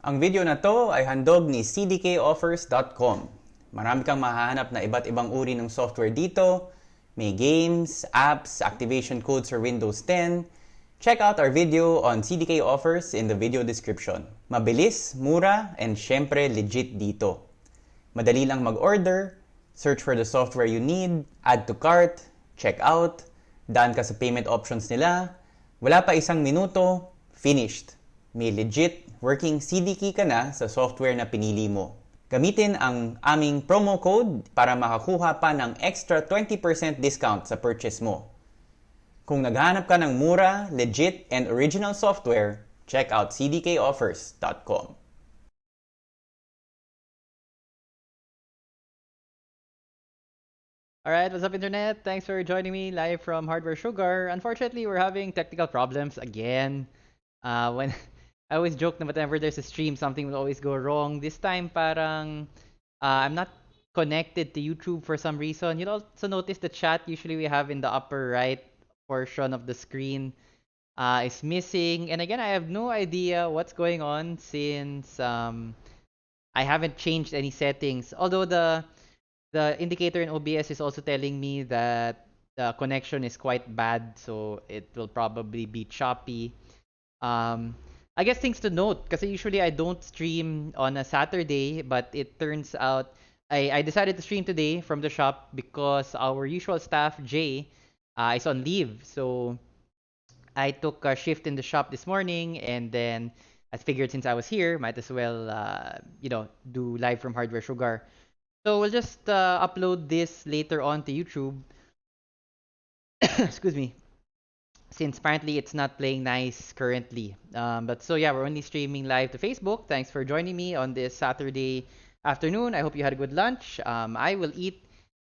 Ang video na to ay handog ni cdkoffers.com. Marami kang mahahanap na iba't ibang uri ng software dito. May games, apps, activation codes for Windows 10. Check out our video on CDK offers in the video description. Mabilis, mura, and syempre legit dito. Madali lang mag-order, search for the software you need, add to cart, check out, daan ka sa payment options nila, wala pa isang minuto, finished. May legit working CD key ka na sa software na pinili mo. Gamitin ang aming promo code para makakuha pa ng extra 20% discount sa purchase mo. Kung naghahanap ka ng mura, legit, and original software, check out cdkoffers.com. All right, what's up, Internet? Thanks for joining me live from Hardware Sugar. Unfortunately, we're having technical problems again. Uh, when I always joke that whenever there's a stream, something will always go wrong. This time, parang uh, I'm not connected to YouTube for some reason. You'll also notice the chat usually we have in the upper right portion of the screen uh, is missing. And again, I have no idea what's going on since um, I haven't changed any settings. Although the the indicator in OBS is also telling me that the connection is quite bad, so it will probably be choppy. Um, I guess things to note, because usually I don't stream on a Saturday, but it turns out I, I decided to stream today from the shop because our usual staff, Jay, uh, is on leave. So I took a shift in the shop this morning, and then I figured since I was here, might as well, uh, you know, do live from Hardware Sugar. So we'll just uh, upload this later on to YouTube. Excuse me. Since apparently it's not playing nice currently. Um, but so yeah, we're only streaming live to Facebook. Thanks for joining me on this Saturday afternoon. I hope you had a good lunch. Um, I will eat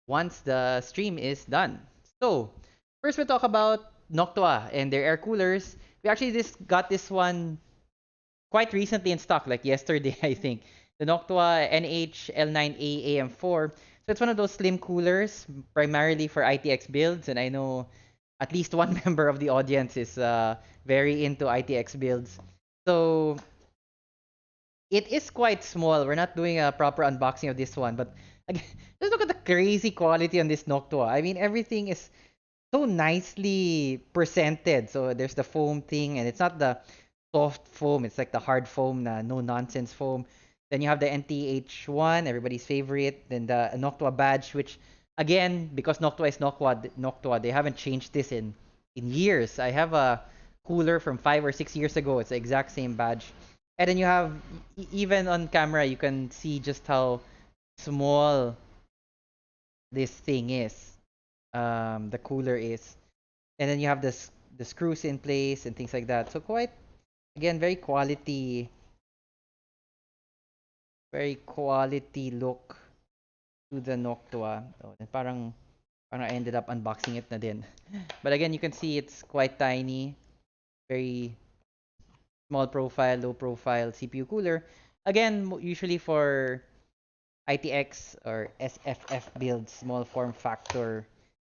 once the stream is done. So first we'll talk about Noctua and their air coolers. We actually just got this one quite recently in stock, like yesterday, I think the Noctua NH L9A AM4. So it's one of those slim coolers, primarily for ITX builds, and I know at least one member of the audience is uh, very into ITX builds. So it is quite small. We're not doing a proper unboxing of this one, but again, just look at the crazy quality on this Noctua. I mean, everything is so nicely presented. So there's the foam thing, and it's not the soft foam. It's like the hard foam, na no nonsense foam. Then you have the NTH1, everybody's favorite. Then the Noctua badge, which again, because Noctua is Noctua, Noctua, they haven't changed this in in years. I have a cooler from five or six years ago. It's the exact same badge. And then you have even on camera, you can see just how small this thing is. Um, the cooler is, and then you have this the screws in place and things like that. So quite again very quality very quality look to the Noctua. Oh, and parang parang I ended up unboxing it na din. But again, you can see it's quite tiny, very small profile, low profile CPU cooler. Again, usually for ITX or SFF builds, small form factor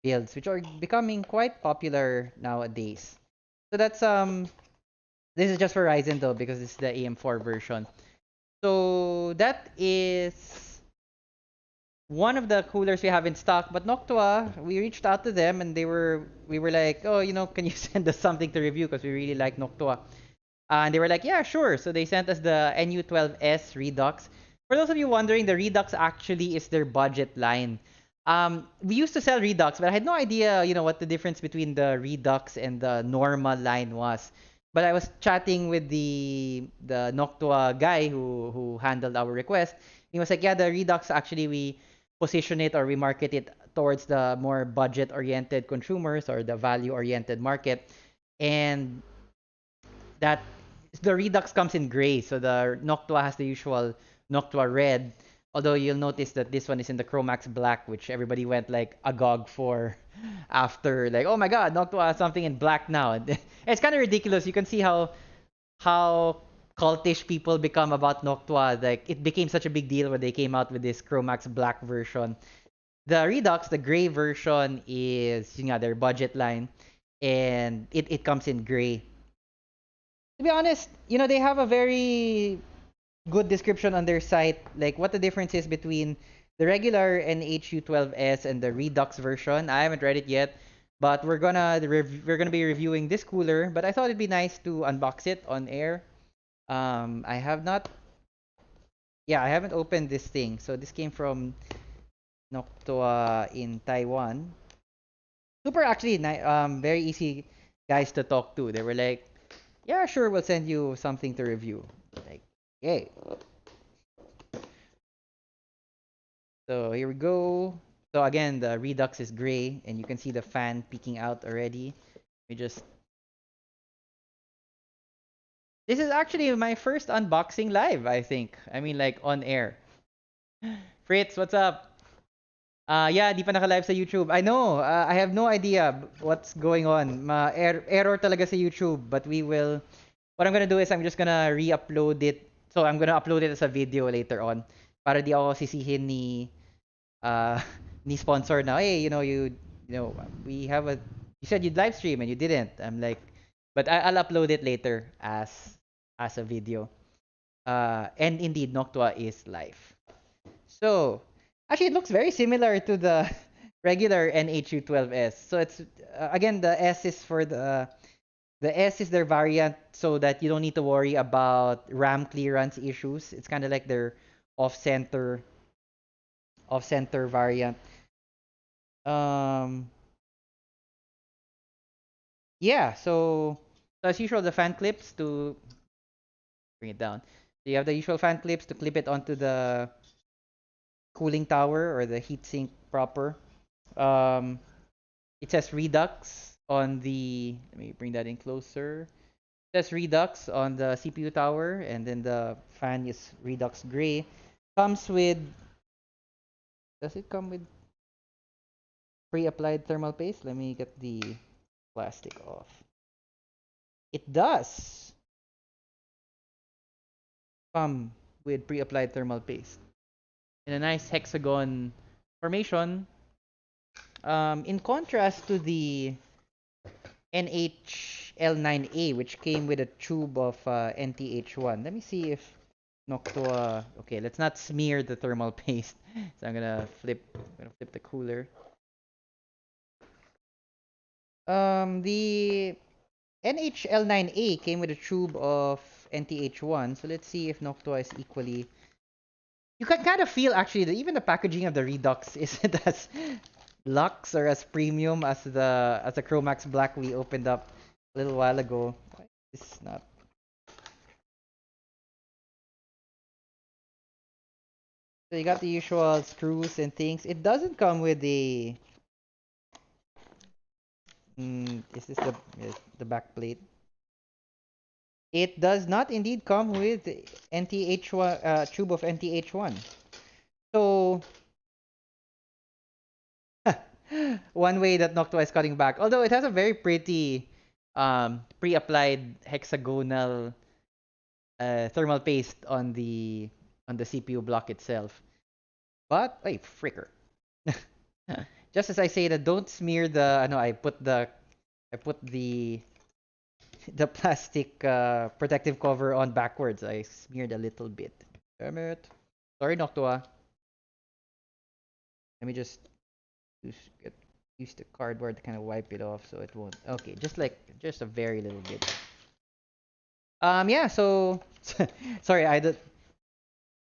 builds, which are becoming quite popular nowadays. So that's um, this is just for Ryzen though because this is the AM4 version. So that is one of the coolers we have in stock. But Noctua, we reached out to them and they were we were like, oh, you know, can you send us something to review because we really like Noctua. Uh, and they were like, yeah, sure. So they sent us the NU12S Redux. For those of you wondering, the Redux actually is their budget line. Um, we used to sell Redux, but I had no idea, you know, what the difference between the Redux and the normal line was. But I was chatting with the the Noctua guy who who handled our request. He was like, yeah, the Redux actually we position it or we market it towards the more budget oriented consumers or the value oriented market. And that the Redux comes in gray, so the Noctua has the usual Noctua red. Although you'll notice that this one is in the Chromax black, which everybody went like agog for after like, oh my god, Noctua has something in black now. it's kind of ridiculous. You can see how how cultish people become about Noctua. Like it became such a big deal when they came out with this Chromax black version. The Redux, the gray version, is you know their budget line, and it, it comes in gray to be honest, you know, they have a very good description on their site, like what the difference is between the regular NHU12S and the Redux version. I haven't read it yet, but we're gonna we're gonna be reviewing this cooler. But I thought it'd be nice to unbox it on air. Um, I have not. Yeah, I haven't opened this thing. So this came from Noctua in Taiwan. Super actually, um, very easy guys to talk to. They were like, "Yeah, sure, we'll send you something to review." Like, yay. So here we go. So again, the Redux is gray, and you can see the fan peeking out already. We just. This is actually my first unboxing live, I think. I mean, like on air. Fritz, what's up? Uh, yeah, di pa naka-live sa YouTube. I know, uh, I have no idea what's going on. Ma er- error talaga sa YouTube, but we will What I'm gonna do is I'm just gonna re-upload it. So I'm gonna upload it as a video later on para di ako sisihin ni uh ni sponsor na, hey, you know, you you know, we have a you said you'd live stream and you didn't. I'm like, but I'll upload it later as as a video. Uh, and indeed, Noctua is live. So actually, it looks very similar to the regular NHU12S. So it's uh, again the S is for the the S is their variant so that you don't need to worry about RAM clearance issues. It's kind of like their off-center off-center variant. Um yeah, so, so as usual the fan clips to bring it down. So you have the usual fan clips to clip it onto the cooling tower or the heatsink proper. Um it says Redux on the let me bring that in closer. It says Redux on the CPU tower, and then the fan is Redux Gray. Comes with. Does it come with pre-applied thermal paste? Let me get the plastic off. It does come with pre-applied thermal paste in a nice hexagon formation um, in contrast to the NHL9A, which came with a tube of uh, NTH1. Let me see if Noctua. Okay, let's not smear the thermal paste. So I'm gonna flip. I'm gonna flip the cooler. Um, the NHL9A came with a tube of NTH1. So let's see if Noctua is equally. You can kind of feel actually that even the packaging of the Redux isn't as luxe or as premium as the as the Chromax Black we opened up a little while ago. Why is not? So you got the usual screws and things. It doesn't come with the. Mm, is this the the back plate? It does not indeed come with NTH1 uh, tube of NTH1. So one way that Noctua is cutting back. Although it has a very pretty um, pre-applied hexagonal uh, thermal paste on the on the CPU block itself. But wait, fricker. Just as I say that, don't smear the. I know I put the I put the the plastic uh, protective cover on backwards. I smeared a little bit. Damn it. Sorry, Noctua. Let me just use get use the cardboard to kind of wipe it off so it won't okay just like just a very little bit um yeah so sorry i did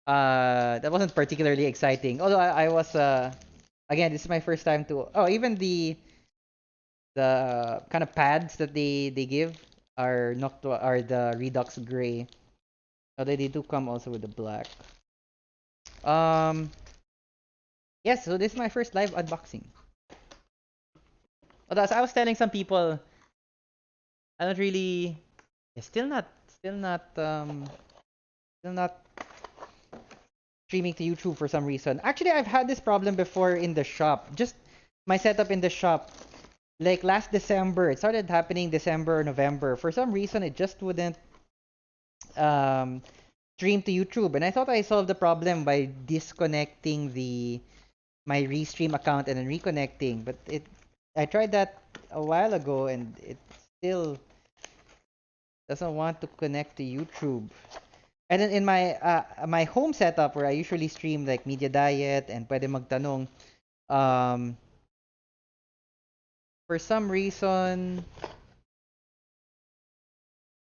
uh that wasn't particularly exciting although i, I was uh again this is my first time to oh even the the kind of pads that they they give are noctua are the redux gray although they do come also with the black um yes so this is my first live unboxing Although as I was telling some people, I don't really, still not, still not, um, still not streaming to YouTube for some reason. Actually, I've had this problem before in the shop. Just my setup in the shop. Like last December, it started happening December, or November. For some reason, it just wouldn't um, stream to YouTube, and I thought I solved the problem by disconnecting the my restream account and then reconnecting, but it I tried that a while ago and it still doesn't want to connect to YouTube. And then in my uh, my home setup where I usually stream like media diet and pwede magtanong, um, for some reason,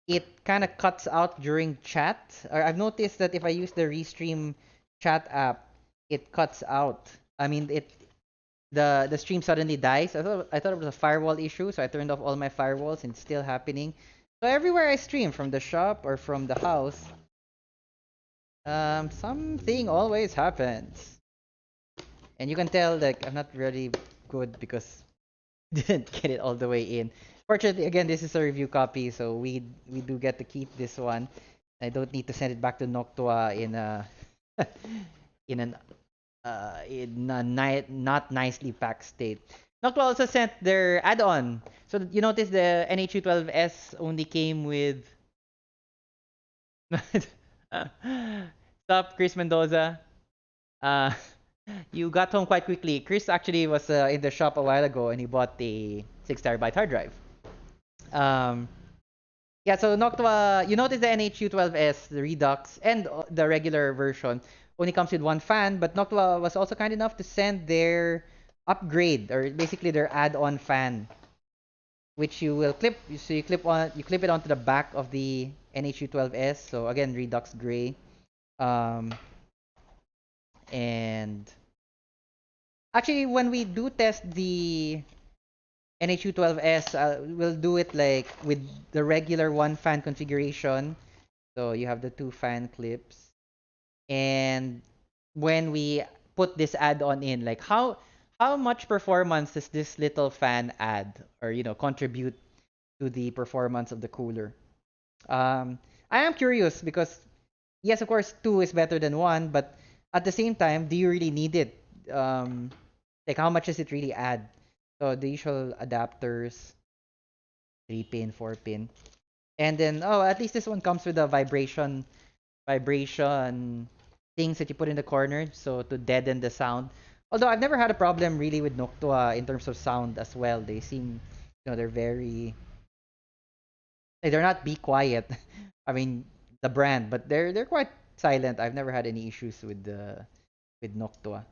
it kind of cuts out during chat. Or I've noticed that if I use the Restream chat app, it cuts out. I mean, it the the stream suddenly dies. I thought I thought it was a firewall issue, so I turned off all my firewalls and it's still happening. So everywhere I stream, from the shop or from the house, um, something always happens. And you can tell like I'm not really good because didn't get it all the way in. Fortunately, again, this is a review copy, so we we do get to keep this one. I don't need to send it back to Noctua in a in an uh in a ni- not nicely packed state. Noctua also sent their add-on. So you notice the NHU12S only came with Stop, Chris Mendoza. Uh, you got home quite quickly. Chris actually was uh, in the shop a while ago and he bought the 6 terabyte hard drive. Um, yeah, so Noctua, you notice the NHU12S, the Redux, and uh, the regular version only comes with one fan, but Noctua was also kind enough to send their upgrade or basically their add-on fan which you will clip you so you clip on you clip it onto the back of the NHU12S so again Redux gray um and actually when we do test the NHU12S uh, we'll do it like with the regular one fan configuration. So you have the two fan clips. And when we put this add-on in like how how much performance does this little fan add or you know contribute to the performance of the cooler? Um i am curious because yes of course two is better than one but at the same time do you really need it um like how much does it really add so the usual adapters three pin four pin and then oh at least this one comes with a vibration vibration things that you put in the corner so to deaden the sound although I've never had a problem really with Noctua in terms of sound as well. They seem, you know, they're very, they're not be quiet. I mean, the brand, but they're they're quite silent. I've never had any issues with the with Noctua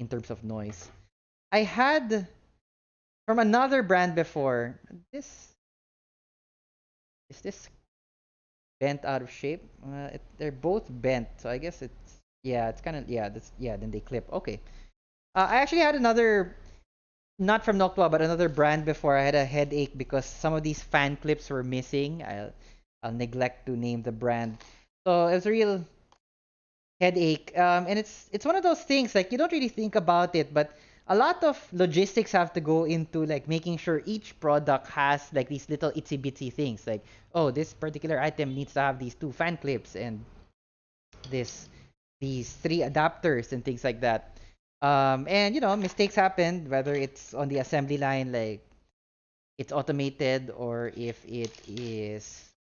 in terms of noise. I had from another brand before. This is this bent out of shape. Uh, it, they're both bent, so I guess it's yeah, it's kind of yeah, that's yeah. Then they clip. Okay. Uh, I actually had another, not from Noctua, but another brand before. I had a headache because some of these fan clips were missing. I'll, I'll neglect to name the brand. So it was a real headache. Um, and it's it's one of those things like you don't really think about it, but a lot of logistics have to go into like making sure each product has like these little itsy bitsy things. Like oh, this particular item needs to have these two fan clips and this these three adapters and things like that. Um, and you know, mistakes happen whether it's on the assembly line, like it's automated, or if it is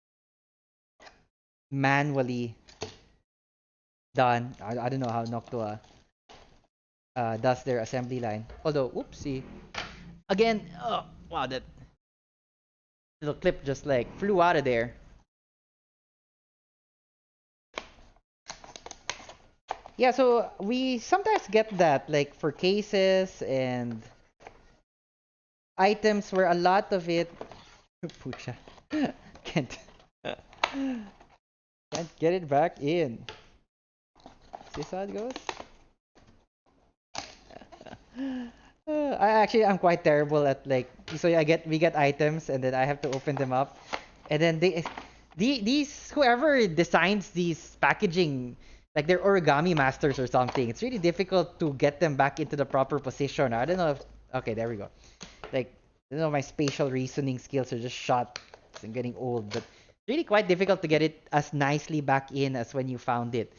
manually done. I, I don't know how Noctua uh, does their assembly line. Although, oopsie. Again, oh, wow, that little clip just like flew out of there. yeah so we sometimes get that like for cases and items where a lot of it pucha can't can't get it back in how it goes I actually I'm quite terrible at like so I get we get items and then I have to open them up and then they the, these whoever designs these packaging like they're origami masters or something. It's really difficult to get them back into the proper position. I don't know if okay, there we go. Like don't know my spatial reasoning skills are just shot. I'm getting old, but really quite difficult to get it as nicely back in as when you found it.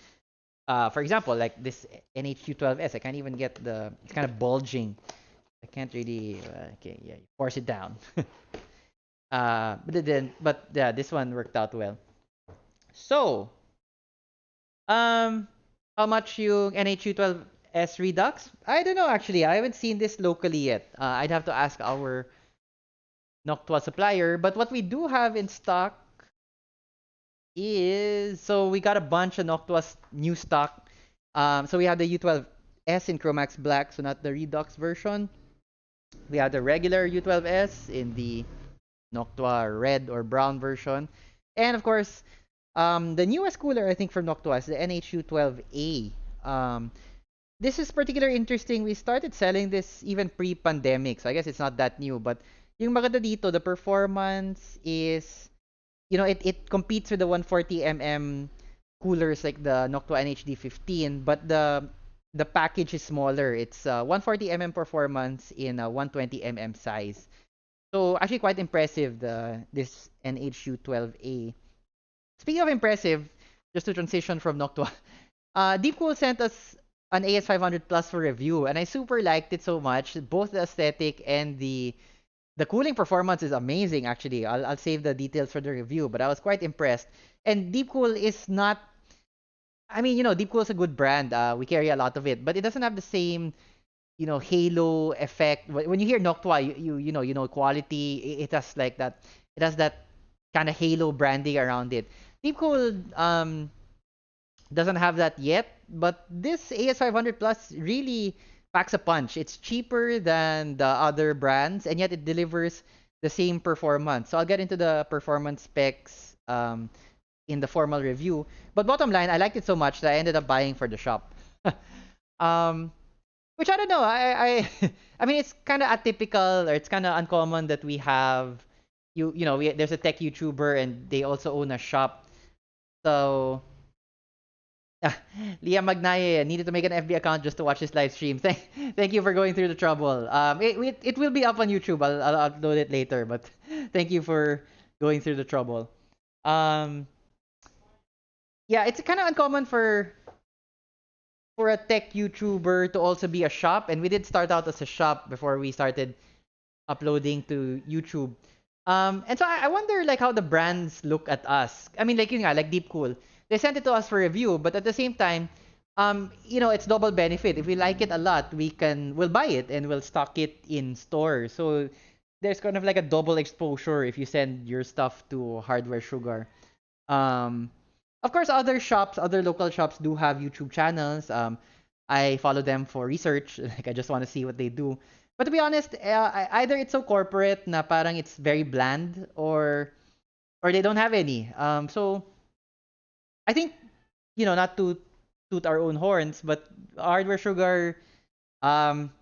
Uh, for example, like this NHU12S, I can't even get the. It's kind of bulging. I can't really. Uh, okay, yeah, force it down. uh, but then, but yeah, this one worked out well. So, um, how much you NHU12S Redux? I don't know actually. I haven't seen this locally yet. Uh, I'd have to ask our Noctua supplier. But what we do have in stock is so we got a bunch of Noctua's new stock. Um, so we have the U12S in Chromax Black, so not the Redux version. We have the regular U12S in the Noctua red or brown version. And of course, um, the newest cooler I think from Noctua is the NHU12A. Um, this is particularly interesting. We started selling this even pre-pandemic, so I guess it's not that new. But yung maganda dito, the performance is, you know, it, it competes with the 140mm coolers like the Noctua NHD 15, but the the package is smaller. It's uh, 140mm performance in a 120mm size. So actually quite impressive the this NHU 12A. Speaking of impressive, just to transition from Noctua, uh, Deepcool sent us an AS500 Plus for review, and I super liked it so much. Both the aesthetic and the the cooling performance is amazing. Actually, I'll I'll save the details for the review, but I was quite impressed. And Deepcool is not. I mean, you know, Deepcool is a good brand. Uh, we carry a lot of it, but it doesn't have the same you know halo effect when you hear Noctua you, you you know you know quality it, has like that it has that kind of halo branding around it Deepcool um doesn't have that yet but this AS500 Plus really packs a punch it's cheaper than the other brands and yet it delivers the same performance so I'll get into the performance specs um in the formal review but bottom line I liked it so much that I ended up buying for the shop um which I don't know. I I I mean, it's kind of atypical or it's kind of uncommon that we have you you know we, there's a tech YouTuber and they also own a shop. So ah, Leah Magnaye needed to make an FB account just to watch this live stream. Thank thank you for going through the trouble. Um, it it, it will be up on YouTube. I'll, I'll upload it later. But thank you for going through the trouble. Um, yeah, it's kind of uncommon for for a tech YouTuber to also be a shop, and we did start out as a shop before we started uploading to YouTube. Um, and so I, I wonder like how the brands look at us. I mean, like you know, like Deepcool, they sent it to us for review, but at the same time, um, you know, it's double benefit. If we like it a lot, we can we'll buy it and we'll stock it in store. So there's kind of like a double exposure if you send your stuff to Hardware Sugar. Um, of course, other shops, other local shops do have YouTube channels. Um, I follow them for research. Like I just want to see what they do. But to be honest, uh, either it's so corporate na parang it's very bland, or or they don't have any. Um, so I think you know not to toot our own horns, but Hardware Sugar um,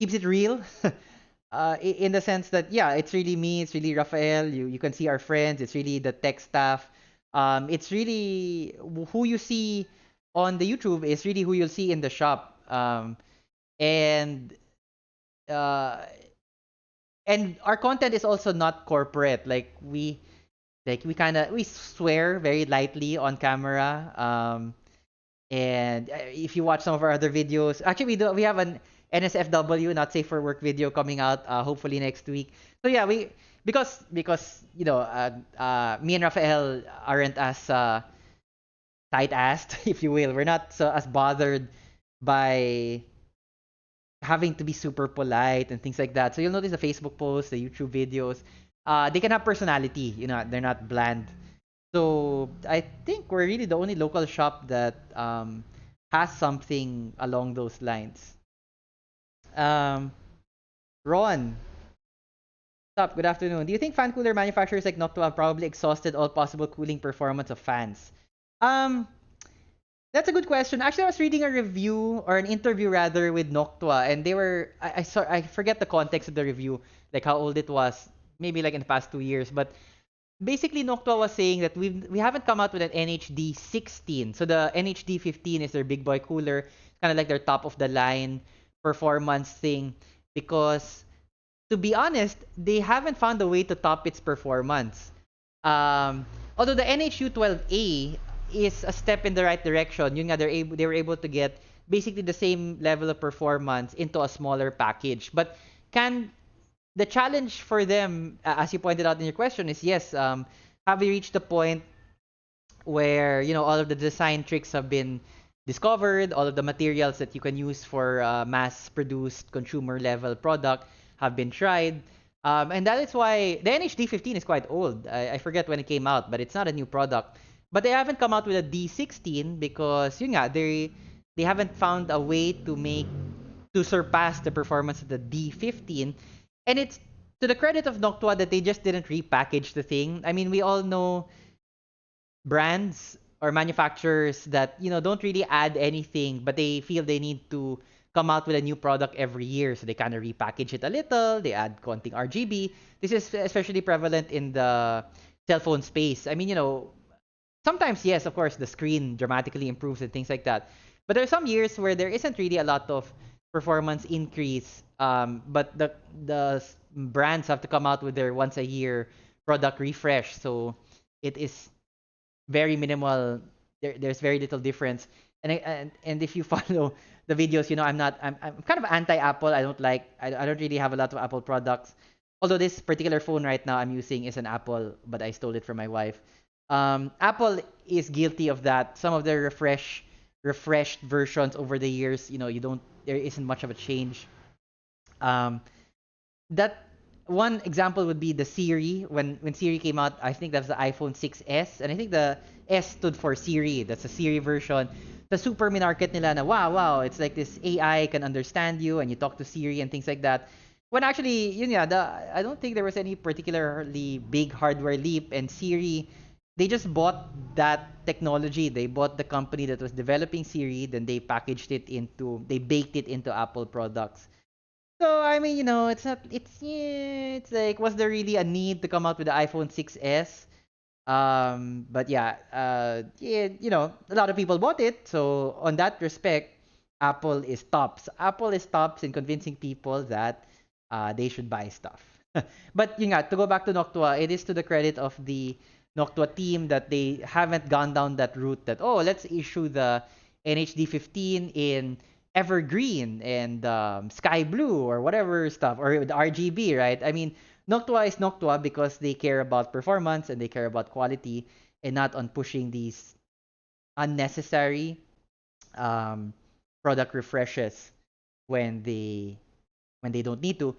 keeps it real. uh, in the sense that yeah, it's really me, it's really Rafael. You you can see our friends. It's really the tech staff um, it's really who you see on the YouTube is really who you'll see in the shop. Um, and uh, and our content is also not corporate. Like we like we kind of we swear very lightly on camera. Um, and uh, if you watch some of our other videos, actually we do we have an NSFW not safe for work video coming out uh, hopefully next week. So yeah, we because because you know uh, uh, me and Rafael aren't as uh, tight-assed, if you will. We're not so as bothered by having to be super polite and things like that. So you'll notice the Facebook posts, the YouTube videos, uh, they can have personality. You know, they're not bland. So I think we're really the only local shop that um, has something along those lines. Um, Ron, up? Good afternoon. Do you think fan cooler manufacturers like Noctua have probably exhausted all possible cooling performance of fans? Um, that's a good question. Actually, I was reading a review or an interview rather with Noctua, and they were I, I saw I forget the context of the review, like how old it was, maybe like in the past two years, but basically Noctua was saying that we we haven't come out with an NHD 16. So the NHD 15 is their big boy cooler, kind of like their top of the line performance thing, because to be honest, they haven't found a way to top its performance. Um, although the NHU 12A is a step in the right direction, yun nga, they're able, they were able to get basically the same level of performance into a smaller package. But can the challenge for them, as you pointed out in your question, is yes, um, have we reached the point where you know all of the design tricks have been discovered, all of the materials that you can use for uh, mass-produced consumer level product have been tried. Um, and that is why the NHD 15 is quite old. I, I forget when it came out, but it's not a new product. but they haven't come out with a D16 because yun nga, they they haven't found a way to make to surpass the performance of the D15. And it's to the credit of Noctua that they just didn't repackage the thing. I mean, we all know brands or manufacturers that you know don't really add anything, but they feel they need to come out with a new product every year. So they kind of repackage it a little. They add konting RGB. This is especially prevalent in the cell phone space. I mean, you know, sometimes yes, of course, the screen dramatically improves and things like that. But there are some years where there isn't really a lot of performance increase. Um, but the the brands have to come out with their once a year product refresh. So it is very minimal. There, there's very little difference. And, and and if you follow the videos, you know I'm not I'm, I'm kind of anti Apple. I don't like I, I don't really have a lot of Apple products. Although this particular phone right now I'm using is an Apple, but I stole it from my wife. Um, Apple is guilty of that. Some of their refresh refreshed versions over the years, you know, you don't there isn't much of a change. Um, that one example would be the Siri. When when Siri came out, I think that was the iPhone 6s, and I think the S stood for Siri. That's a Siri version. The super minarket nila na wow wow, it's like this AI can understand you and you talk to Siri and things like that. When actually, yun yeah, the I don't think there was any particularly big hardware leap, and Siri they just bought that technology. They bought the company that was developing Siri, then they packaged it into, they baked it into Apple products. So I mean, you know, it's not, it's yeah, it's like, was there really a need to come out with the iPhone 6s? Um, but yeah, uh, yeah, you know, a lot of people bought it. So on that respect, Apple is tops. Apple is tops in convincing people that uh, they should buy stuff. but yun nga, to go back to Noctua, it is to the credit of the Noctua team that they haven't gone down that route that, oh, let's issue the NHD 15 in evergreen and um, sky blue or whatever stuff, or the RGB, right? I mean, Noctua is Noctua because they care about performance and they care about quality and not on pushing these unnecessary um, product refreshes when they when they don't need to.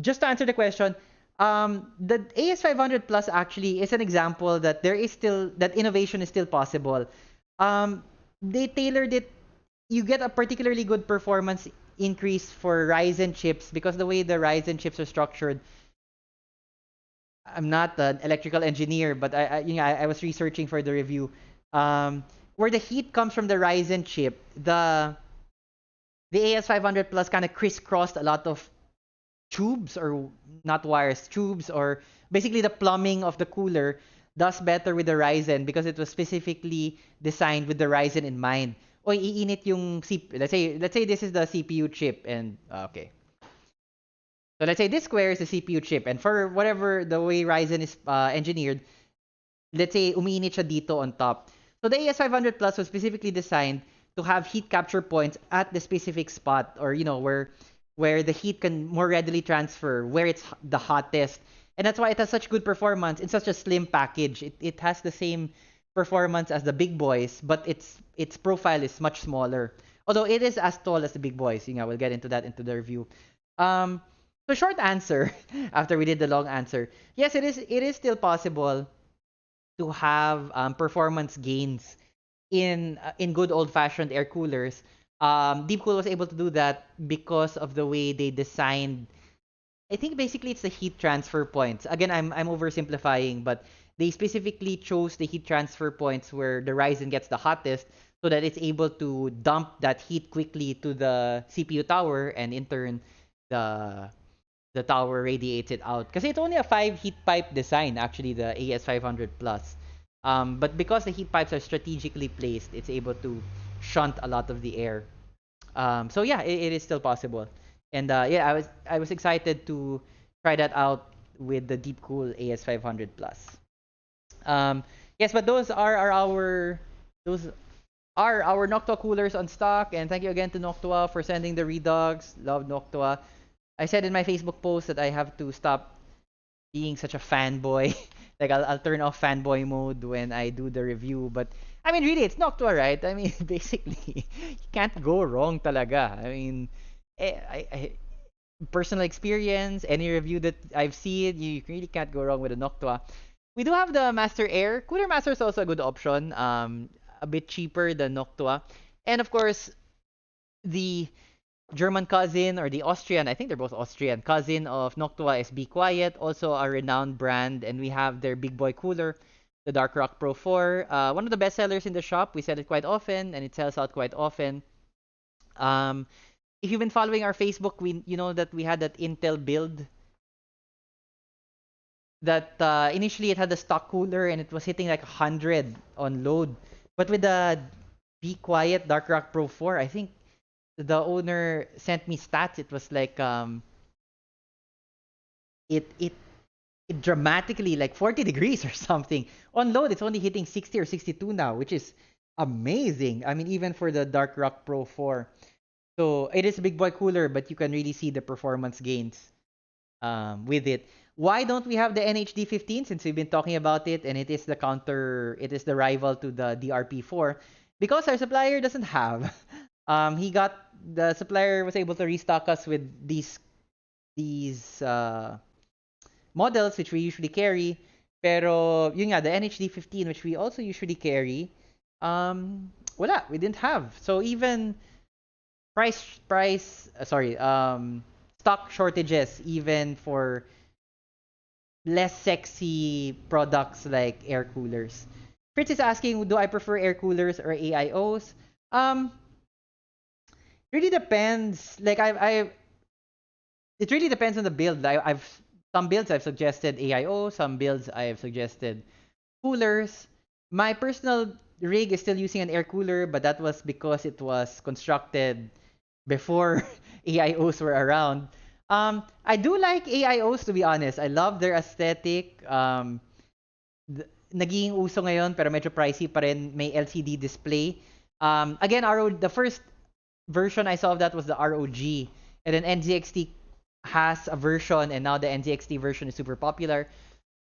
Just to answer the question, um, the AS500 Plus actually is an example that there is still that innovation is still possible. Um, they tailored it. You get a particularly good performance increase for Ryzen chips because the way the Ryzen chips are structured. I'm not an electrical engineer, but I, I you know I, I was researching for the review. Um, where the heat comes from the Ryzen chip, the the AS500 Plus kind of crisscrossed a lot of tubes or not wires, tubes or basically the plumbing of the cooler does better with the Ryzen because it was specifically designed with the Ryzen in mind. Oy, iinit yung CPU. Let's say let's say this is the CPU chip and uh, okay. So let's say this square is the CPU chip and for whatever the way Ryzen is uh, engineered, let's say umiinit siya dito on top. So the AS500 Plus was specifically designed to have heat capture points at the specific spot or you know where where the heat can more readily transfer where it's the hottest. And that's why it has such good performance in such a slim package. It, it has the same performance as the big boys but its its profile is much smaller. Although it is as tall as the big boys. You know we'll get into that into the review um so short answer after we did the long answer yes it is it is still possible to have um, performance gains in uh, in good old fashioned air coolers. Um, Deepcool was able to do that because of the way they designed. I think basically it's the heat transfer points. Again, I'm I'm oversimplifying, but they specifically chose the heat transfer points where the Ryzen gets the hottest, so that it's able to dump that heat quickly to the CPU tower, and in turn, the the tower radiates it out. Because it's only a five heat pipe design, actually, the AS500 Plus. Um, but because the heat pipes are strategically placed, it's able to shunt a lot of the air. Um, so yeah, it, it is still possible. And uh, yeah, I was I was excited to try that out with the Deepcool AS500 Plus. Um, yes, but those are, are our those are our Noctua coolers on stock. And thank you again to Noctua for sending the Redux. Love Noctua. I said in my Facebook post that I have to stop being such a fanboy. like I'll, I'll turn off fanboy mode when I do the review. But I mean, really, it's Noctua, right? I mean, basically, you can't go wrong talaga. I mean, eh, I, I, personal experience, any review that I've seen, you really can't go wrong with a Noctua. We do have the Master Air. Cooler Master is also a good option. Um, a bit cheaper than Noctua. And of course, the German cousin or the Austrian, I think they're both Austrian, cousin of Noctua is Be Quiet, also a renowned brand. And we have their big boy cooler, the Dark Rock Pro 4. Uh, one of the best sellers in the shop. We sell it quite often and it sells out quite often. Um, if you've been following our Facebook, we you know that we had that Intel build that uh, initially it had a stock cooler and it was hitting like 100 on load. But with the Be Quiet Dark Rock Pro 4, I think the owner sent me stats. It was like um it it it dramatically like 40 degrees or something. On load, it's only hitting 60 or 62 now, which is amazing. I mean, even for the Dark Rock Pro 4. So it is a big boy cooler, but you can really see the performance gains um, with it. Why don't we have the NHD 15 since we've been talking about it and it is the counter, it is the rival to the DRP4? Because our supplier doesn't have. Um, he got the supplier was able to restock us with these these uh, models which we usually carry. Pero yun nga, the NHD 15 which we also usually carry, um, wala, we didn't have. So even price price uh, sorry, um, stock shortages even for less sexy products like air coolers. Fritz is asking, do I prefer air coolers or AIOs? Um, really depends. Like I, I, it really depends on the build. I, I've some builds I've suggested AIO, some builds I've suggested coolers. My personal rig is still using an air cooler, but that was because it was constructed before AIOs were around. Um, I do like AIOs to be honest. I love their aesthetic. Um, naging uso ngayon pero medyo pricey pa rin. May LCD display. Um, again, RO, the first version I saw of that was the ROG. And then NZXT has a version, and now the NZXT version is super popular.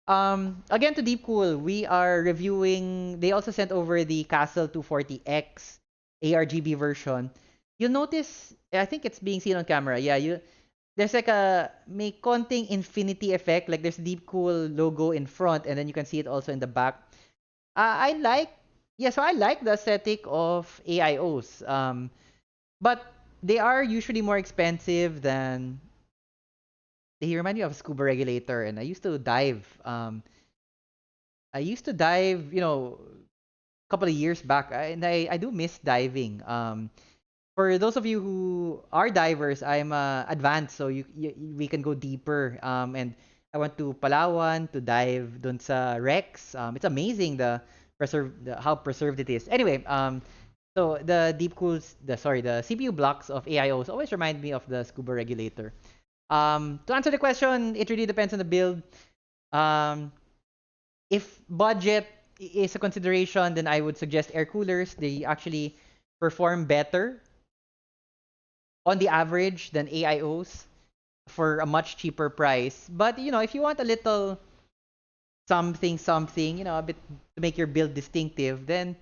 Um, again, to Deepcool, we are reviewing. They also sent over the Castle 240X ARGB version. You'll notice, I think it's being seen on camera. Yeah, you there's like a may konting infinity effect. Like there's Deepcool logo in front, and then you can see it also in the back. Uh, I like, yeah, so I like the aesthetic of AIOs. Um, but they are usually more expensive than they remind me of a scuba regulator and I used to dive um I used to dive, you know, a couple of years back and I I do miss diving. Um for those of you who are divers, I'm uh, advanced so you, you we can go deeper um and I went to Palawan to dive dun sa wrecks. Um it's amazing the preserve the, how preserved it is. Anyway, um so the Deepcools, the sorry, the CPU blocks of AIOs always remind me of the Scuba regulator. Um, to answer the question, it really depends on the build. Um, if budget is a consideration, then I would suggest air coolers. They actually perform better on the average than AIOs for a much cheaper price. But you know, if you want a little something, something, you know, a bit to make your build distinctive, then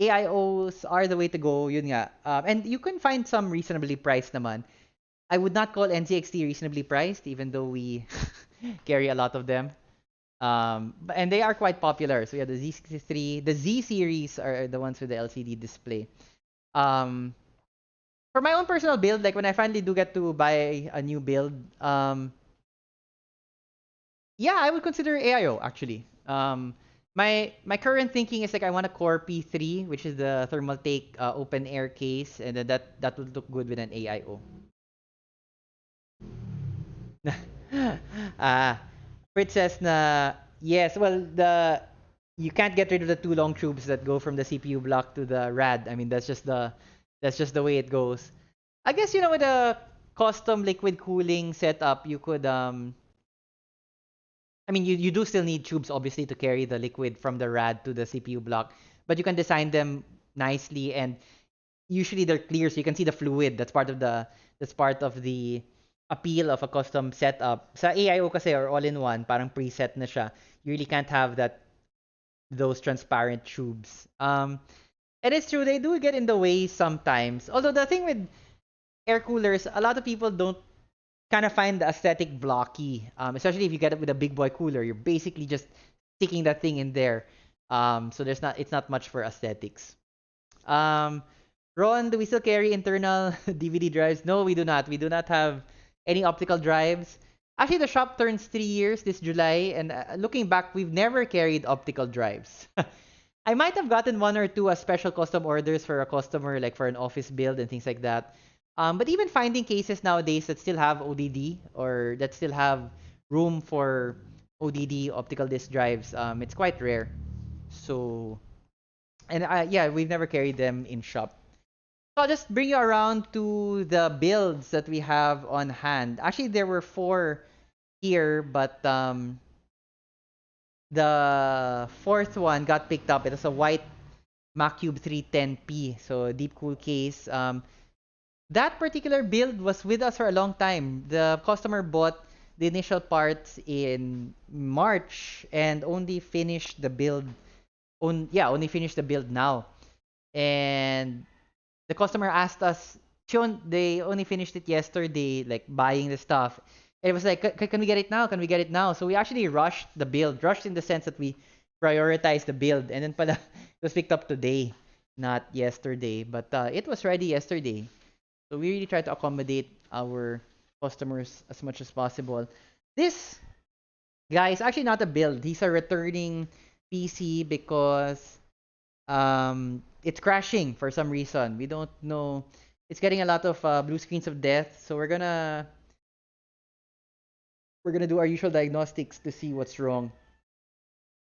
AIOs are the way to go, yun nga. Um, and you can find some reasonably priced naman. I would not call NZXT reasonably priced, even though we carry a lot of them. Um, and they are quite popular. So yeah, the Z63, the Z series are the ones with the LCD display. Um, for my own personal build, like when I finally do get to buy a new build, um, yeah, I would consider AIO actually. Um, my my current thinking is like I want a Core P3, which is the Thermaltake uh, open air case, and then that that would look good with an AIO. Ah, uh, Fritz says na yes. Well, the you can't get rid of the two long tubes that go from the CPU block to the RAD. I mean, that's just the that's just the way it goes. I guess you know with a custom liquid cooling setup, you could um I mean, you, you do still need tubes, obviously, to carry the liquid from the RAD to the CPU block, but you can design them nicely, and usually they're clear, so you can see the fluid. That's part of the that's part of the appeal of a custom setup. Sa AIO kasi or all-in-one, parang preset na siya. You really can't have that those transparent tubes. Um, it is true they do get in the way sometimes. Although the thing with air coolers, a lot of people don't kind of find the aesthetic blocky, um, especially if you get it with a big boy cooler. You're basically just sticking that thing in there. Um, so there's not it's not much for aesthetics. Um, Ron, do we still carry internal DVD drives? No, we do not. We do not have any optical drives. Actually, the shop turns three years this July, and uh, looking back, we've never carried optical drives. I might have gotten one or two as special custom orders for a customer, like for an office build and things like that. Um, but even finding cases nowadays that still have ODD or that still have room for ODD optical disc drives, um, it's quite rare. So, and uh, yeah, we've never carried them in shop. So I'll just bring you around to the builds that we have on hand. Actually, there were four here, but um, the fourth one got picked up. It was a white Macube 310p, so DeepCool case. Um, that particular build was with us for a long time. The customer bought the initial parts in March and only finished the build. On yeah, only finished the build now, and the customer asked us. They only finished it yesterday, like buying the stuff. And it was like, can we get it now? Can we get it now? So we actually rushed the build, rushed in the sense that we prioritized the build, and then pala, it was picked up today, not yesterday. But uh, it was ready yesterday. So we really try to accommodate our customers as much as possible. This guy is actually not a build. He's a returning PC because um, it's crashing for some reason. We don't know. It's getting a lot of uh, blue screens of death. So we're gonna we're gonna do our usual diagnostics to see what's wrong.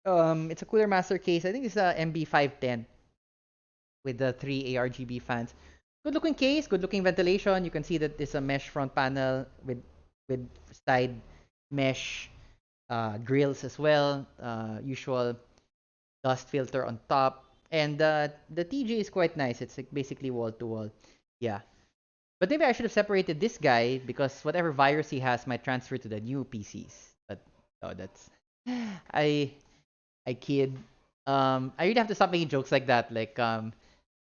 Um, it's a Cooler Master case. I think it's a MB510 with the three ARGB fans. Good looking case, good looking ventilation. You can see that it's a mesh front panel with with side mesh uh, grills as well. Uh, usual dust filter on top, and uh, the TG is quite nice. It's like basically wall to wall. Yeah. But maybe I should have separated this guy because whatever virus he has might transfer to the new PCs. But oh, that's I I kid. Um, I really have to stop making jokes like that. Like um,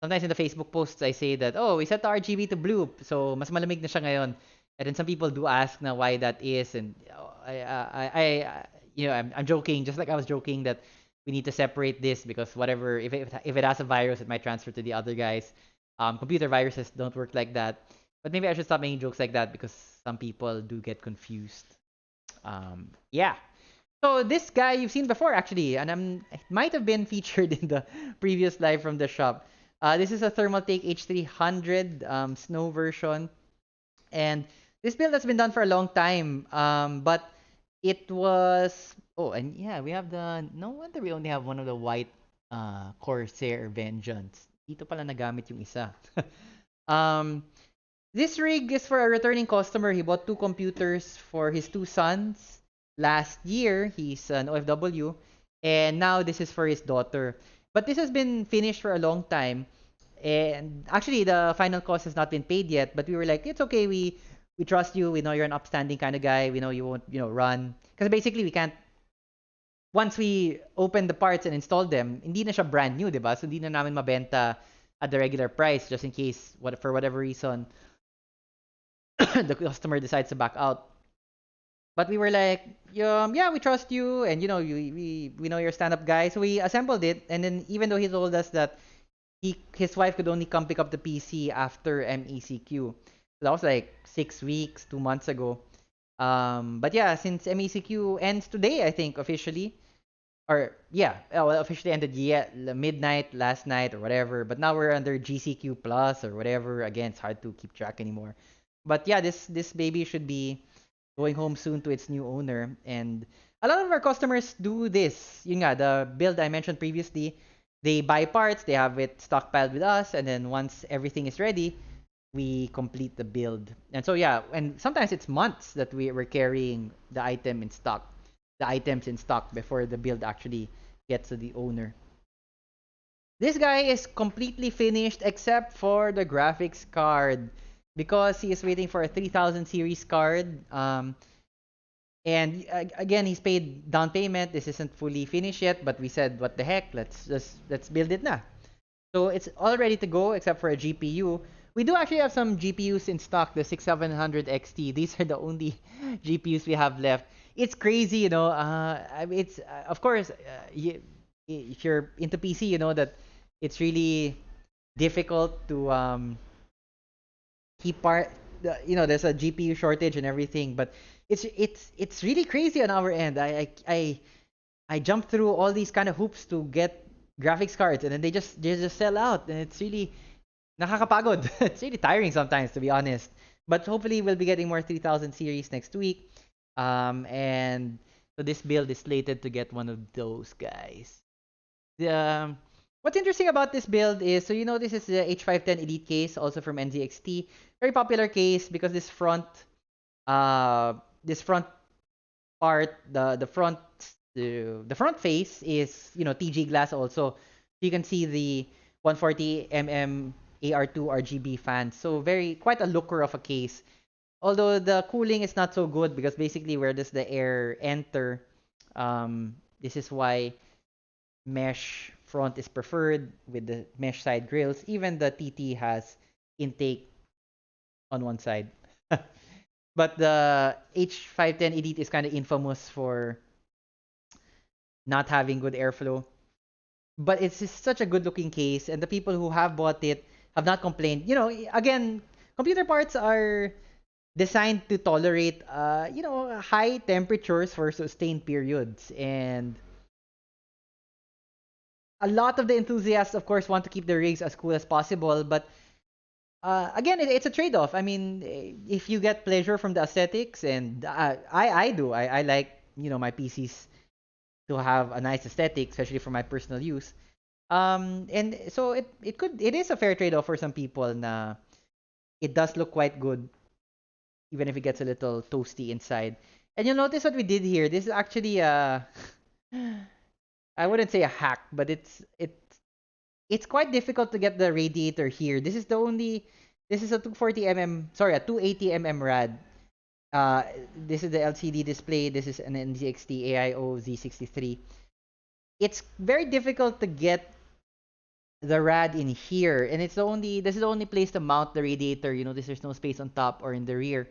sometimes in the Facebook posts, I say that, oh, we set the RGB to blue, so mas malamig na siya ngayon. And then some people do ask na why that is, and I, I, I, you know, I'm, I'm joking, just like I was joking that we need to separate this because whatever, if it, if it has a virus, it might transfer to the other guys. Um, computer viruses don't work like that. But maybe I should stop making jokes like that because some people do get confused. Um, yeah. So this guy you've seen before actually, and I'm, it might have been featured in the previous live from the shop. Uh, this is a Thermaltake H300 um, snow version. And this build has been done for a long time. Um, but it was... Oh, and yeah, we have the... No wonder we only have one of the white uh, Corsair Vengeance. Dito pala nagamit yung isa. um, this rig is for a returning customer. He bought two computers for his two sons last year. He's an OFW. And now this is for his daughter. But this has been finished for a long time. And actually, the final cost has not been paid yet. But we were like, it's okay. We we trust you. We know you're an upstanding kind of guy. We know you won't, you know, run. Because basically, we can't. Once we open the parts and install them, hindi na siya brand new, diba? So hindi na namin mabenta at the regular price just in case, what for whatever reason, the customer decides to back out. But we were like, um, yeah, we trust you, and you know, you, we we know you're a stand-up guy. So we assembled it, and then even though he told us that he his wife could only come pick up the PC after MECQ, so that was like six weeks, two months ago. Um, but yeah, since MECQ ends today, I think officially, or yeah, uh, well, officially ended yeah midnight last night or whatever. But now we're under GCQ plus or whatever. Again, it's hard to keep track anymore. But yeah, this this baby should be going home soon to its new owner. And a lot of our customers do this. Yun nga, the build I mentioned previously, they buy parts, they have it stockpiled with us, and then once everything is ready, we complete the build. And so yeah, and sometimes it's months that we were carrying the item in stock, the items in stock before the build actually gets to the owner. This guy is completely finished except for the graphics card because he is waiting for a 3000 series card. Um, and uh, again, he's paid down payment. This isn't fully finished yet, but we said, what the heck? Let's just let's build it now. So it's all ready to go except for a GPU. We do actually have some GPUs in stock, the 6700 XT. These are the only GPUs we have left. It's crazy, you know. Uh, it's uh, of course, uh, you, if you're into PC, you know that it's really difficult to um, keep part. You know, there's a GPU shortage and everything, but it's it's it's really crazy on our end. I I I, I jump through all these kind of hoops to get graphics cards, and then they just they just sell out, and it's really nakakapagod. it's really tiring sometimes, to be honest. But hopefully, we'll be getting more 3000 series next week. Um, and so this build is slated to get one of those guys. The um, what's interesting about this build is so you know this is the H510 Elite case, also from NZXT. Very popular case because this front, uh, this front part, the the front the the front face is you know TG glass also. You can see the 140 mm AR2 RGB fans. So very quite a looker of a case. Although the cooling is not so good because basically where does the air enter? Um, this is why mesh front is preferred with the mesh side grills. Even the TT has intake on one side. but the H510 Elite is kind of infamous for not having good airflow. But it's such a good looking case, and the people who have bought it have not complained. You know, again, computer parts are designed to tolerate, uh, you know, high temperatures for sustained periods, and a lot of the enthusiasts, of course, want to keep their rigs as cool as possible, but uh, again, it, it's a trade-off. I mean, eh, if you get pleasure from the aesthetics, and uh, I I do, I, I like you know my PCs to have a nice aesthetic, especially for my personal use. Um, and so it it could it is a fair trade-off for some people. Na it does look quite good, even if it gets a little toasty inside. And you'll notice what we did here. This is actually a I wouldn't say a hack, but it's it's it's quite difficult to get the radiator here. This is the only this is a 240 mm sorry a 280 mm rad. Uh, this is the LCD display. This is an NZXT AIO Z63. It's very difficult to get the rad in here, and it's the only this is the only place to mount the radiator. You notice there's no space on top or in the rear.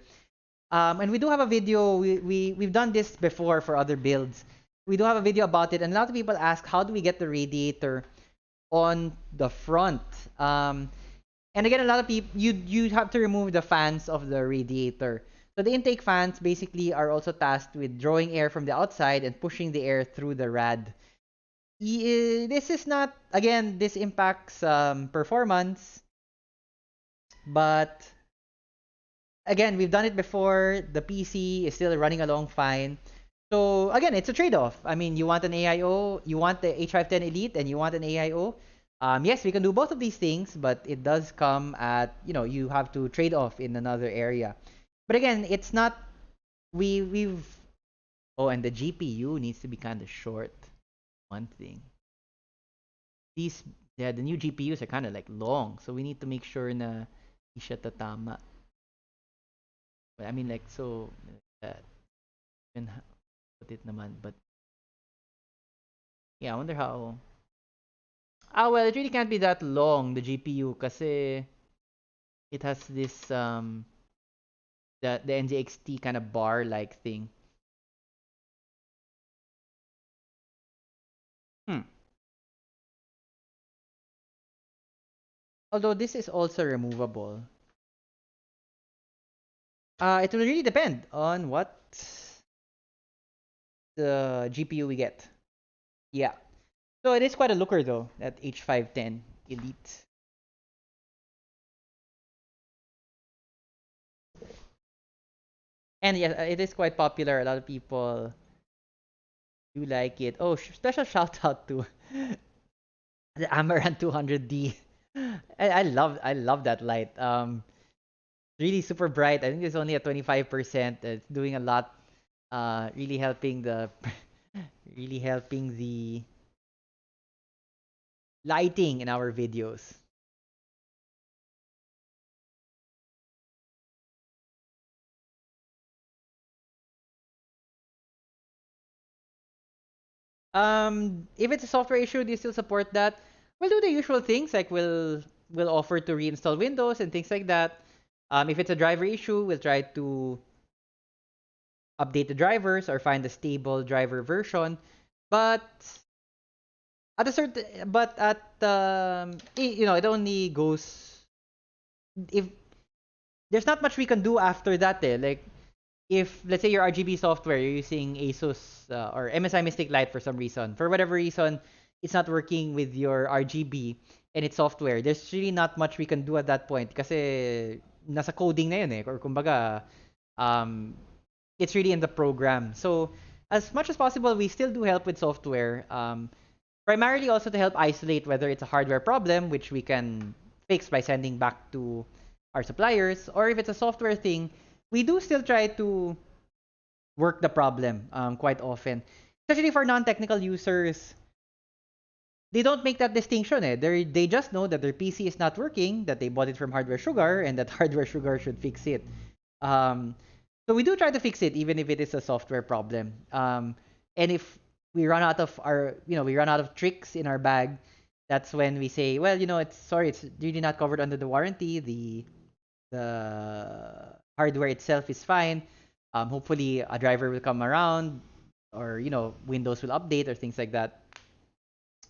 Um, and we do have a video. We we we've done this before for other builds. We do have a video about it, and a lot of people ask, how do we get the radiator on the front? Um, and again, a lot of people you you have to remove the fans of the radiator. So the intake fans basically are also tasked with drawing air from the outside and pushing the air through the rad. This is not again. This impacts um, performance, but again, we've done it before. The PC is still running along fine. So again, it's a trade-off. I mean, you want an AIO, you want the H510 Elite, and you want an AIO. Um, yes, we can do both of these things, but it does come at you know you have to trade off in another area. But again, it's not we we've oh, and the GPU needs to be kind of short. One thing. These yeah, the new GPUs are kind of like long, so we need to make sure na di siya tatama. But I mean like so that put it naman, but yeah, I wonder how. Ah, well, it really can't be that long the GPU kasi it has this um the the NZXT kind of bar like thing. Hmm. Although this is also removable. Uh, it will really depend on what the GPU we get. Yeah. So it is quite a looker though, that H510 Elite. And yeah, it is quite popular. A lot of people do like it. Oh, special shout out to the Amaran 200D. I, I love I love that light. Um, really super bright. I think it's only at 25%. It's doing a lot. Uh, really helping the really helping the lighting in our videos. Um, if it's a software issue, do you still support that? We'll do the usual things like we'll we'll offer to reinstall Windows and things like that. Um, if it's a driver issue, we'll try to update the drivers or find a stable driver version. But at a certain, but at um, you know, it only goes if there's not much we can do after that. Eh. Like if let's say your RGB software, you're using ASUS uh, or MSI Mystic Light for some reason, for whatever reason, it's not working with your RGB and its software. There's really not much we can do at that point kasi nasa coding na yun eh. Or kumbaga, um, it's really in the program. So as much as possible, we still do help with software. Um, primarily also to help isolate whether it's a hardware problem, which we can fix by sending back to our suppliers, or if it's a software thing, we do still try to work the problem um, quite often. Especially for non-technical users, they don't make that distinction. Eh. They they just know that their PC is not working, that they bought it from Hardware Sugar, and that Hardware Sugar should fix it. Um, so we do try to fix it, even if it is a software problem. Um, and if we run out of our, you know, we run out of tricks in our bag, that's when we say, well, you know, it's sorry, it's really not covered under the warranty. The the hardware itself is fine. Um, hopefully, a driver will come around, or you know, Windows will update or things like that.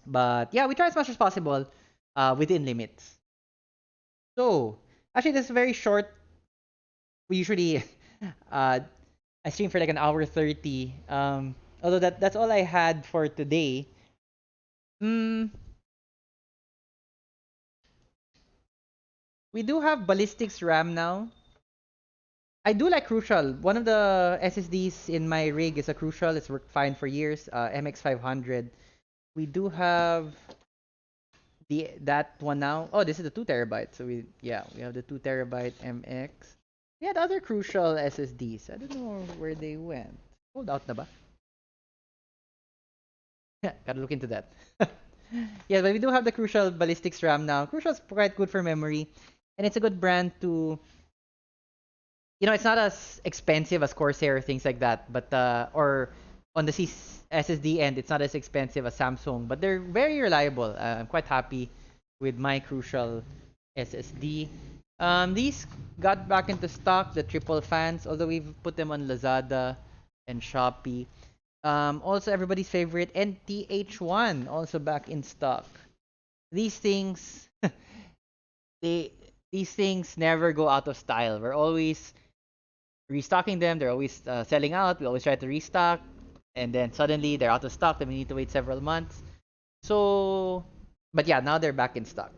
But yeah, we try as much as possible uh, within limits. So actually, this is very short. We usually uh, I stream for like an hour thirty. Um, although that that's all I had for today. Mm, we do have Ballistix RAM now. I do like Crucial. One of the SSDs in my rig is a Crucial. It's worked fine for years. Uh, MX500. We do have the that one now. Oh, this is the two terabyte. So we yeah we have the two terabyte MX. We had other crucial SSDs. I don't know where they went. Hold out na ba? Yeah, gotta look into that. yeah, but we do have the Crucial Ballistix RAM now. Crucial is quite good for memory, and it's a good brand to. You know, it's not as expensive as Corsair or things like that, but uh, or on the C SSD end, it's not as expensive as Samsung, but they're very reliable. Uh, I'm quite happy with my Crucial SSD. Um, these got back into stock, the triple fans, although we've put them on Lazada and Shopee. Um, also, everybody's favorite NT-H1 also back in stock. These things, they these things never go out of style. We're always restocking them. They're always uh, selling out. We always try to restock, and then suddenly they're out of stock. Then we need to wait several months. So, but yeah, now they're back in stock.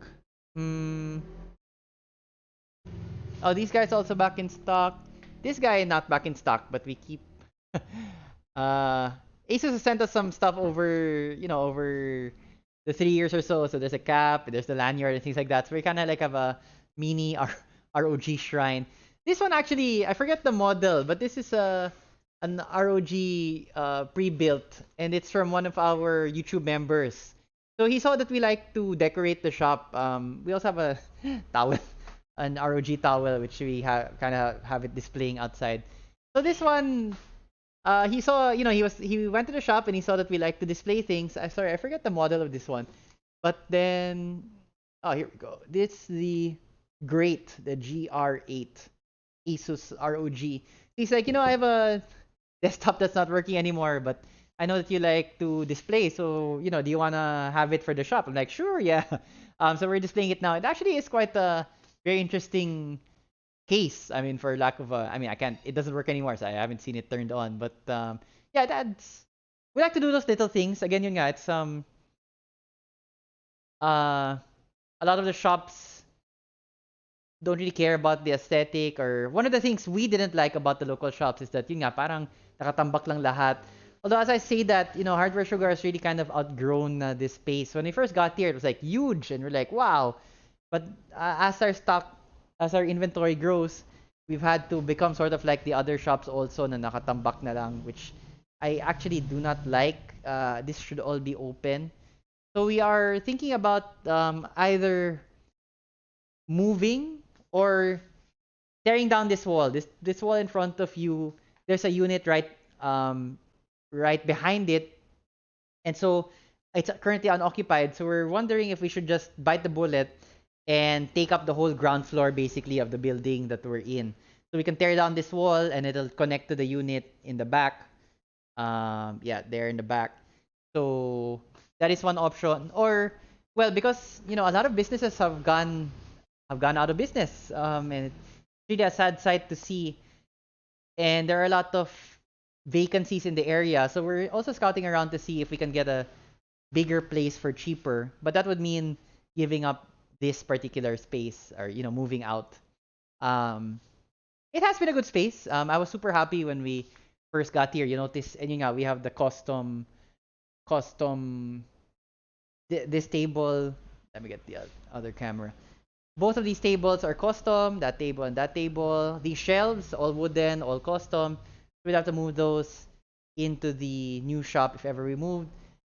Hmm. Oh, these guys also back in stock. This guy not back in stock, but we keep. uh, Asus has sent us some stuff over, you know, over the three years or so. So there's a cap, there's the lanyard and things like that. So we kind of like have a mini R- ROG shrine. This one actually, I forget the model, but this is a an ROG uh, pre-built, and it's from one of our YouTube members. So he saw that we like to decorate the shop. Um, we also have a towel an ROG towel, which we have kind of have it displaying outside. So this one, uh, he saw, you know, he was he went to the shop and he saw that we like to display things. I sorry, I forget the model of this one, but then, oh here we go. This the Great, the GR8, Asus ROG. He's like, you know, I have a desktop that's not working anymore, but I know that you like to display, so you know, do you wanna have it for the shop? I'm like, sure, yeah. Um, so we're displaying it now. It actually is quite a very interesting case. I mean, for lack of a, I mean, I can't. It doesn't work anymore, so I haven't seen it turned on. But um, yeah, that's we like to do those little things. Again, yun nga, it's um, uh, a lot of the shops don't really care about the aesthetic or one of the things we didn't like about the local shops is that yun nga, parang nakatambak lang lahat. Although as I say that, you know, Hardware Sugar has really kind of outgrown uh, this space. When we first got here, it was like huge, and we're like, wow, but uh, as our stock, as our inventory grows, we've had to become sort of like the other shops also na nakatambak na lang, which I actually do not like. Uh, this should all be open. So we are thinking about um, either moving or tearing down this wall. This this wall in front of you, there's a unit right um, right behind it, and so it's currently unoccupied. So we're wondering if we should just bite the bullet and take up the whole ground floor basically of the building that we're in. So we can tear down this wall and it'll connect to the unit in the back. Um, yeah, there in the back. So that is one option. Or well, because you know a lot of businesses have gone have gone out of business, um, and it's really a sad sight to see. And there are a lot of vacancies in the area, so we're also scouting around to see if we can get a bigger place for cheaper. But that would mean giving up this particular space or you know moving out. Um, it has been a good space. Um, I was super happy when we first got here. You notice, and you know, we have the custom, custom. Th- this table. Let me get the other camera. Both of these tables are custom. That table and that table. These shelves, all wooden, all custom. We'd have to move those into the new shop if ever we moved.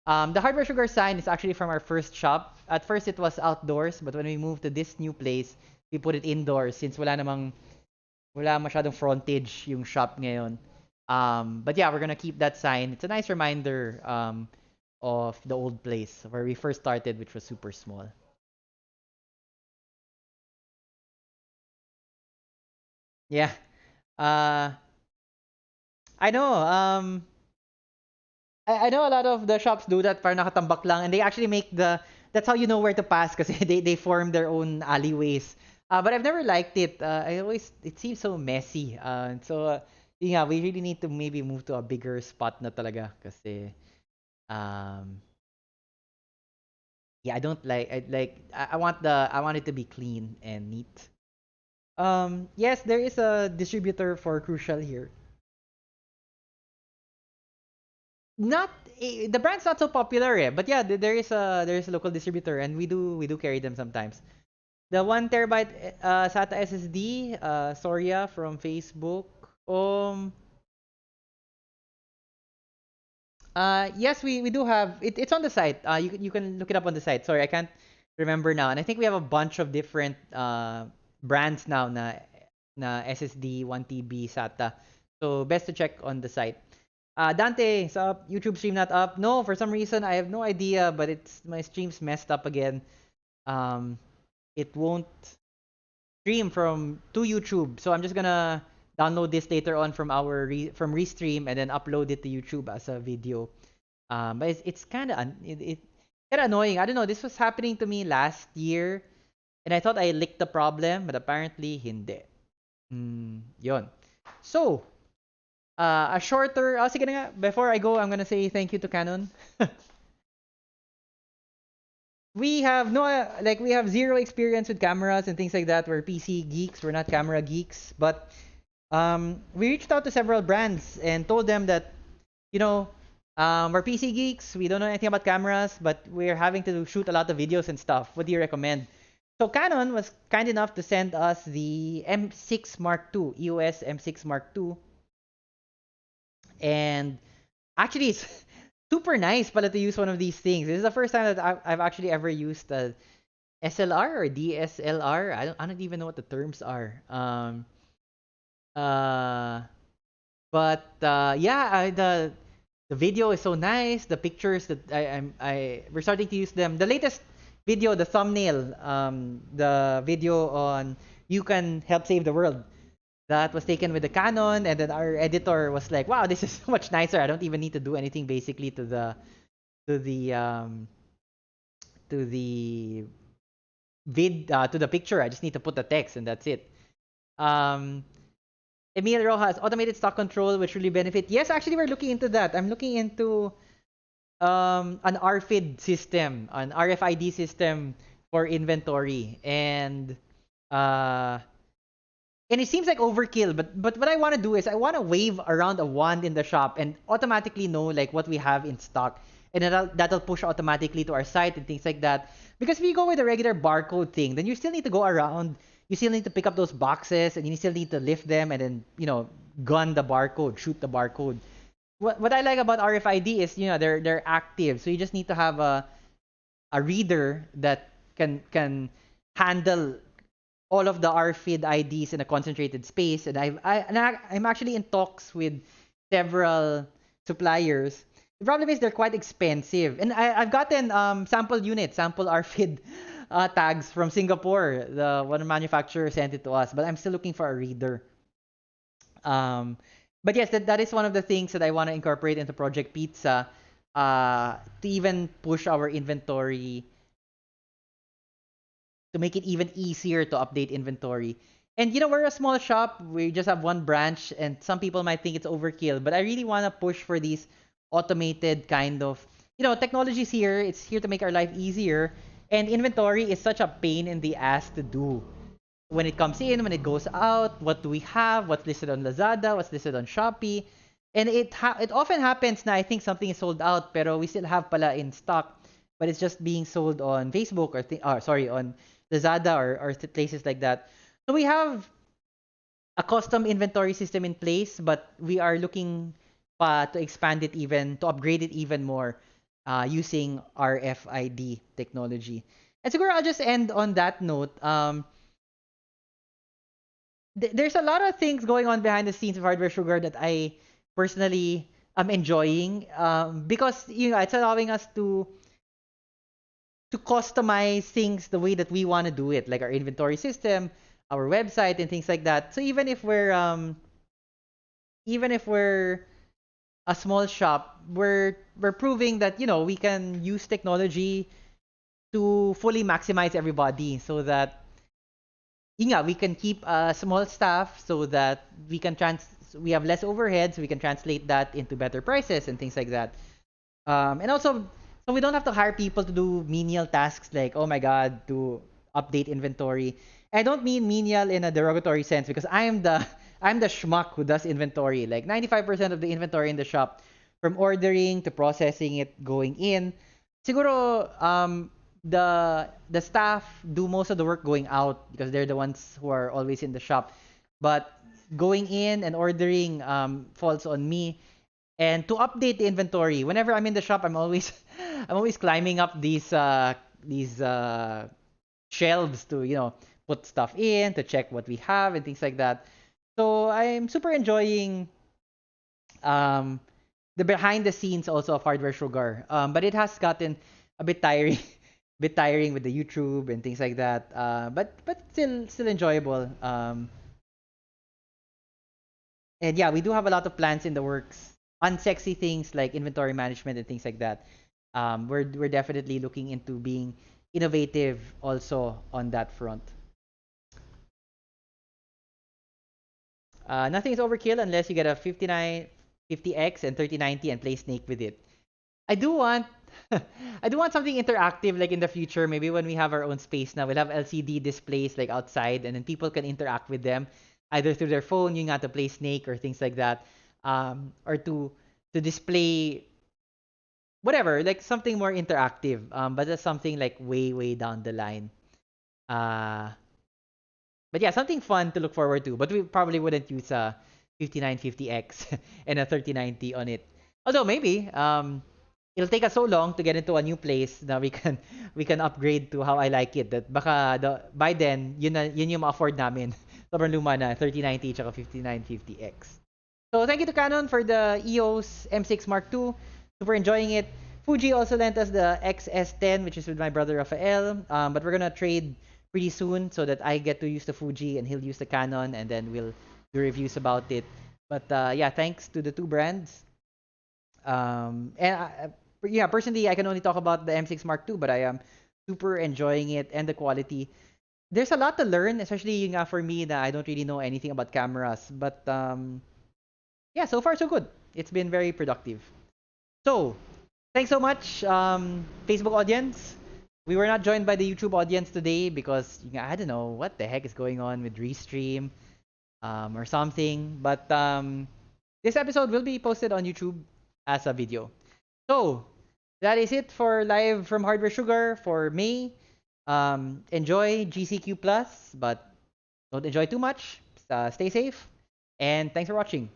Um, the Hardware Sugar sign is actually from our first shop. At first, it was outdoors, but when we moved to this new place, we put it indoors since wala namang wala masyadong frontage yung shop ngayon. Um, but yeah, we're gonna keep that sign. It's a nice reminder um, of the old place where we first started, which was super small. Yeah. Uh, I know. Um, I, I know a lot of the shops do that para nakatambak lang and they actually make the that's how you know where to pass because they, they form their own alleyways. Uh, but I've never liked it. Uh, I always it seems so messy. Uh, so yeah, we really need to maybe move to a bigger spot na talaga kasi um yeah, I don't like I like I, I want the I want it to be clean and neat. Um yes, there is a distributor for Crucial here. Not the brand's not so popular eh, but yeah, there is a there is a local distributor and we do we do carry them sometimes. The one terabyte uh, SATA SSD, uh, Soria from Facebook. Um. Uh, yes, we, we do have it. It's on the site. Uh, you you can look it up on the site. Sorry, I can't remember now. And I think we have a bunch of different uh brands now na na SSD 1 TB SATA. So best to check on the site. Uh, Dante, is up. YouTube stream not up. No, for some reason I have no idea, but it's my stream's messed up again. Um, it won't stream from to YouTube, so I'm just gonna download this later on from our re, from Restream and then upload it to YouTube as a video. Um, but it's it's kind of it, it kind of annoying. I don't know. This was happening to me last year, and I thought I licked the problem, but apparently hindi. Mm, yon. So, uh, a shorter, oh, sige nga, before I go, I'm gonna say thank you to Canon. we have no, like, we have zero experience with cameras and things like that. We're PC geeks, we're not camera geeks. But um, we reached out to several brands and told them that, you know, um, we're PC geeks, we don't know anything about cameras, but we're having to shoot a lot of videos and stuff. What do you recommend? So Canon was kind enough to send us the M6 Mark II, EOS M6 Mark II and actually, it's super nice pala to use one of these things. This is the first time that I've, actually ever used a SLR or DSLR. I don't, I don't even know what the terms are. Um, uh, but uh, yeah, I, the the video is so nice. The pictures that I, I'm I we're starting to use them. The latest video, the thumbnail, um, the video on you can help save the world that was taken with the Canon, and then our editor was like, "Wow, this is so much nicer. I don't even need to do anything basically to the to the um, to the vid uh, to the picture. I just need to put the text, and that's it." Um, Emil Rojas, automated stock control, which really benefit. Yes, actually, we're looking into that. I'm looking into um, an RFID system, an RFID system for inventory, and uh, and it seems like overkill but but what i want to do is i want to wave around a wand in the shop and automatically know like what we have in stock. And that'll, that'll push automatically to our site and things like that. Because if you go with a regular barcode thing then you still need to go around. You still need to pick up those boxes and you still need to lift them and then you know gun the barcode shoot the barcode. What, what i like about rfid is you know they're they're active. So you just need to have a a reader that can can handle all of the RFID IDs in a concentrated space, and I've I, and I, I'm actually in talks with several suppliers. The problem is they're quite expensive, and I, I've gotten um, sample units, sample RFID uh, tags from Singapore. The one manufacturer sent it to us, but I'm still looking for a reader. Um, but yes, that, that is one of the things that I want to incorporate into Project Pizza uh, to even push our inventory to make it even easier to update inventory. And you know, we're a small shop. We just have one branch, and some people might think it's overkill. But I really want to push for these automated kind of, you know, technologies here. It's here to make our life easier. And inventory is such a pain in the ass to do. When it comes in, when it goes out, what do we have? What's listed on Lazada? What's listed on Shopee? And it it often happens na I think something is sold out, pero we still have pala in stock, but it's just being sold on Facebook or, th- or ah, sorry, on Lazada or, or places like that. So we have a custom inventory system in place, but we are looking pa to expand it even, to upgrade it even more uh, using RFID technology. And so I'll just end on that note. Um, th- there's a lot of things going on behind the scenes of Hardware Sugar that I personally am enjoying um, because you know it's allowing us to to customize things the way that we want to do it, like our inventory system, our website, and things like that. So even if we're um, even if we're a small shop, we're we're proving that you know we can use technology to fully maximize everybody, so that yeah we can keep a small staff, so that we can trans we have less overheads, so we can translate that into better prices and things like that. Um, and also so we don't have to hire people to do menial tasks like, oh my god, to update inventory. I don't mean menial in a derogatory sense because I'm the I'm the schmuck who does inventory. Like 95% of the inventory in the shop, from ordering to processing it, going in. Siguro um, the the staff do most of the work going out because they're the ones who are always in the shop. But going in and ordering um, falls on me. And to update the inventory, whenever I'm in the shop, I'm always I'm always climbing up these uh these uh shelves to you know put stuff in to check what we have and things like that. So I'm super enjoying um the behind the scenes also of hardware sugar. Um, but it has gotten a bit tiring, bit tiring with the YouTube and things like that. Uh, but but still still enjoyable. Um, and yeah, we do have a lot of plans in the works, unsexy things like inventory management and things like that um, we're we're definitely looking into being innovative also on that front. Uh, nothing is overkill unless you get a 59 50x and 3090 and play Snake with it. I do want I do want something interactive like in the future. Maybe when we have our own space now, we'll have LCD displays like outside, and then people can interact with them either through their phone, you got to play Snake or things like that, um, or to to display whatever, like something more interactive. Um, but that's something like way, way down the line. Uh, but yeah, something fun to look forward to. But we probably wouldn't use a 5950X and a 3090 on it. Although maybe, um, it'll take us so long to get into a new place that we can we can upgrade to how I like it. That baka the, by then, yun, na, yun yung ma-afford namin. Sobrang luma na, 3090 tsaka 5950X. So thank you to Canon for the EOS M6 Mark II. Super enjoying it. Fuji also lent us the X-S10, which is with my brother Rafael. Um, but we're gonna trade pretty soon so that I get to use the Fuji and he'll use the Canon, and then we'll do reviews about it. But uh, yeah, thanks to the two brands. Um, and I, yeah, personally, I can only talk about the M6 Mark II, but I am super enjoying it and the quality. There's a lot to learn, especially uh, for me that I don't really know anything about cameras. But um, yeah, so far so good. It's been very productive. So, thanks so much, um, Facebook audience. We were not joined by the YouTube audience today because I don't know what the heck is going on with Restream um, or something. But um, this episode will be posted on YouTube as a video. So, that is it for live from Hardware Sugar for May. Um, enjoy GCQ Plus, but don't enjoy too much. Uh, stay safe, and thanks for watching.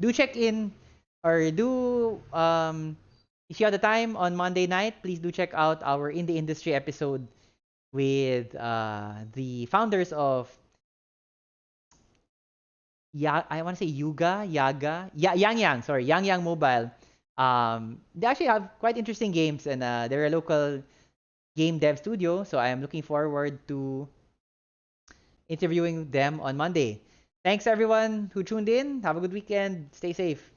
Do check in or do um if you have the time on Monday night, please do check out our in the industry episode with uh the founders of yeah, I want to say Yuga, Yaga, ya- Yang Yang, sorry, Yang Yang Mobile. Um, they actually have quite interesting games, and uh, they're a local game dev studio. So I am looking forward to interviewing them on Monday. Thanks everyone who tuned in. Have a good weekend. Stay safe.